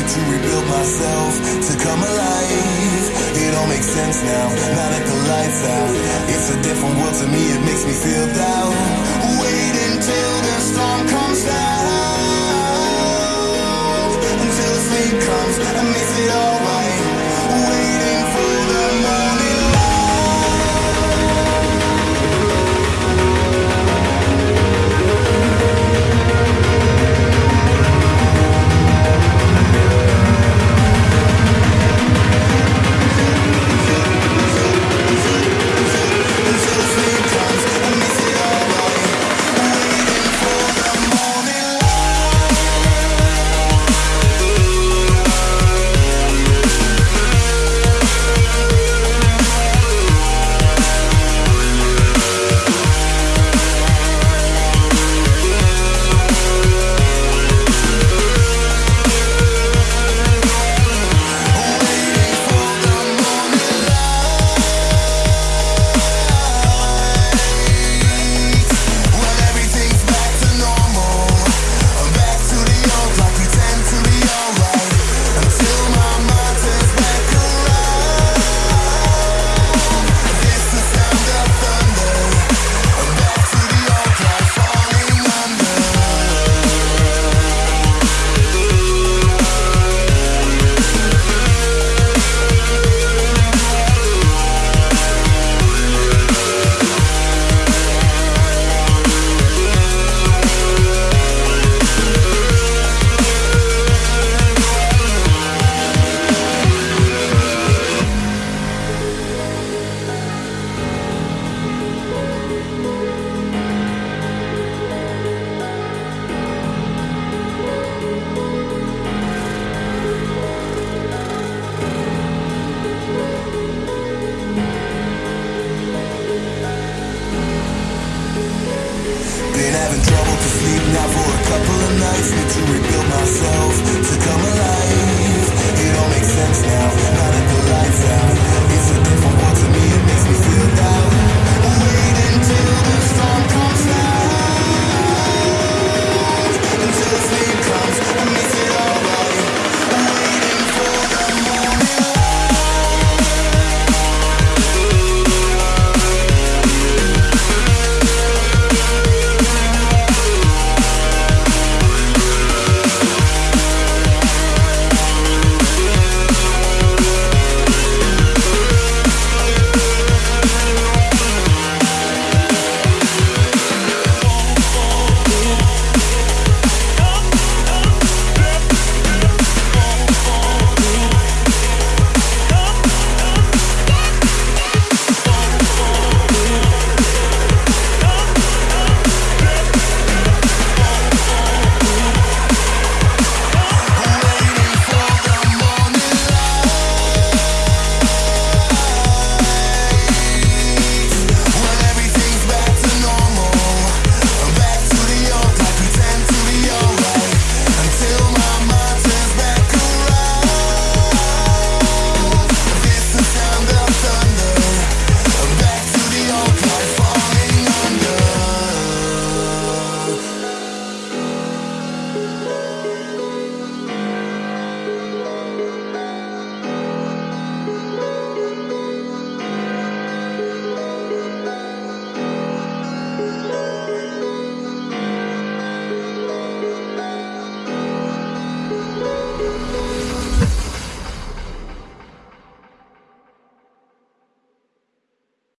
to rebuild myself, to come alive. It all makes sense now, now that the lights out. It's a different world to me, it makes me feel down. Been having trouble to sleep now for a couple of nights. Need to rebuild myself to come alive.